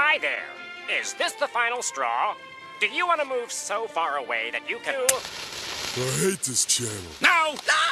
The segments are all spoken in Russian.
Hi there. Is this the final straw? Do you want to move so far away that you can... I hate this channel. No! No!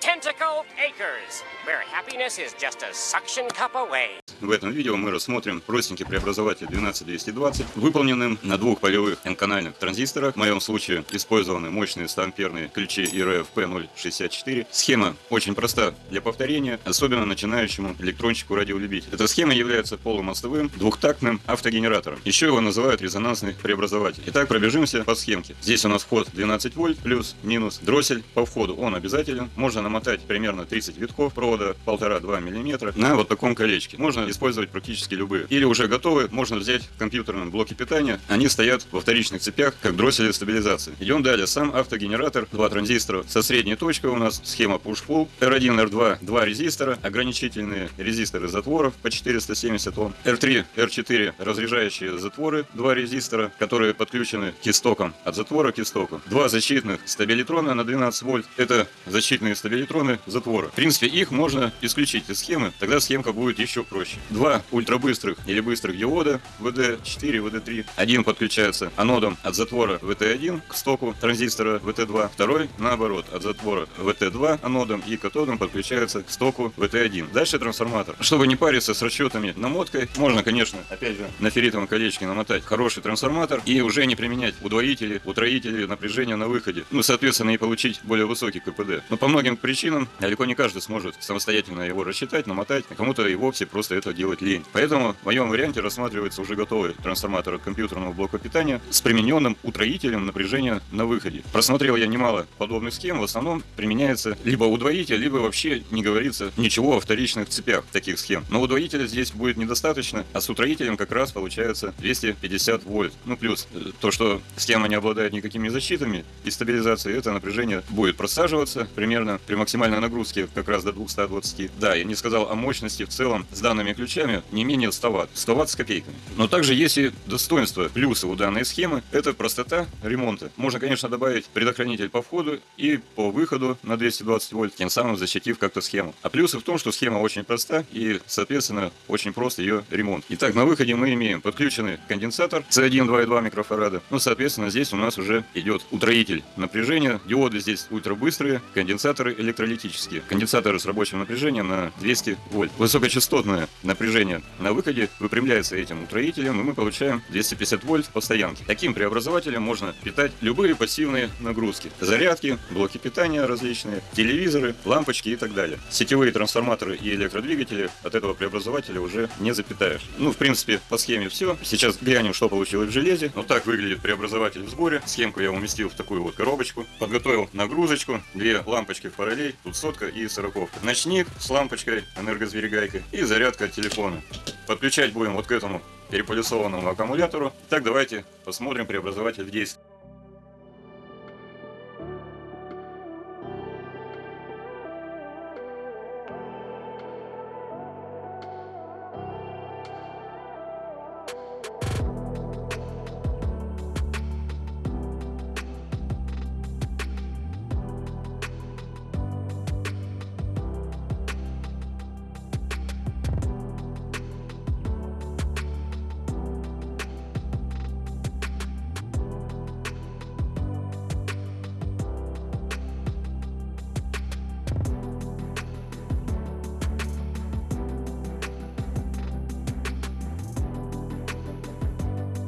Tentacle Acres, where happiness is just a suction cup away. В этом видео мы рассмотрим простенький преобразователь 12220, выполненным на двух полевых n-канальных транзисторах. В моем случае использованы мощные 100-амперные ключи IRF P064. Схема очень проста для повторения, особенно начинающему электрончику радиолюбителю. Эта схема является полумостовым двухтактным автогенератором. Еще его называют резонансный преобразователь. Итак, пробежимся по схемке. Здесь у нас вход 12 вольт плюс-минус. Дроссель по входу он обязателен. Можно намотать примерно 30 витков провода 1,5-2 мм на вот таком колечке. Можно использовать практически любые. Или уже готовы, можно взять в компьютерном блоке питания. Они стоят во вторичных цепях, как дроссели стабилизации. Идем далее. Сам автогенератор, два транзистора со средней точкой у нас, схема push-pull, R1, R2, два резистора, ограничительные резисторы затворов по 470 Ом, R3, R4 разряжающие затворы, два резистора, которые подключены к истокам, от затвора к истоку. Два защитных стабилитрона на 12 вольт, это защитные стабилитроны затвора. В принципе, их можно исключить из схемы, тогда схемка будет еще проще. Два ультрабыстрых или быстрых диода VD4, VD3. Один подключается анодом от затвора VT1 к стоку транзистора VT2, второй наоборот от затвора VT2 анодом и катодом подключается к стоку VT1. Дальше трансформатор. Чтобы не париться с расчетами намоткой, можно, конечно, опять же, на ферритовом колечке намотать хороший трансформатор и уже не применять удвоители, утроители напряжения на выходе. Ну, соответственно, и получить более высокий КПД. Но по многим причинам далеко не каждый сможет самостоятельно его рассчитать, намотать, а кому-то и вовсе просто это делать лень. Поэтому в моем варианте рассматривается уже готовый трансформатор компьютерного блока питания с примененным утроителем напряжения на выходе. Просмотрел я немало подобных схем, в основном применяется либо удвоитель, либо вообще не говорится ничего о вторичных цепях таких схем. Но удвоителя здесь будет недостаточно, а с утроителем как раз получается 250 вольт. Ну плюс э, то, что схема не обладает никакими защитами и стабилизацией, это напряжение будет просаживаться примерно при максимальной нагрузке как раз до 220. Да, я не сказал о мощности в целом с данными ключами не менее 100 Вт. 100 Вт с копейками. Но также есть и достоинства, плюсы у данной схемы. Это простота ремонта. Можно, конечно, добавить предохранитель по входу и по выходу на 220 вольт, тем самым защитив как-то схему. А плюсы в том, что схема очень проста и, соответственно, очень прост ее ремонт. Итак, на выходе мы имеем подключенный конденсатор C1 2,2 микрофарада. Ну, соответственно, здесь у нас уже идет утроитель напряжения. Диоды здесь ультрабыстрые, конденсаторы электролитические. Конденсаторы с рабочим напряжением на 200 вольт. Высокочастотное напряжение на выходе выпрямляется этим утроителем, и мы получаем 250 вольт по стоянке. Таким преобразователем можно питать любые пассивные нагрузки. Зарядки, блоки питания различные, телевизоры, лампочки и так далее. Сетевые трансформаторы и электродвигатели от этого преобразователя уже не запитаешь. Ну, в принципе, по схеме все. Сейчас глянем, что получилось в железе. Вот так выглядит преобразователь в сборе. Схемку я уместил в такую вот коробочку. Подготовил нагрузочку, две лампочки в параллель, тут сотка и сороковка. Ночник с лампочкой, энергосберегайкой и зарядка от телефона. Подключать будем вот к этому переполисованному аккумулятору. Так, давайте посмотрим преобразователь в действии.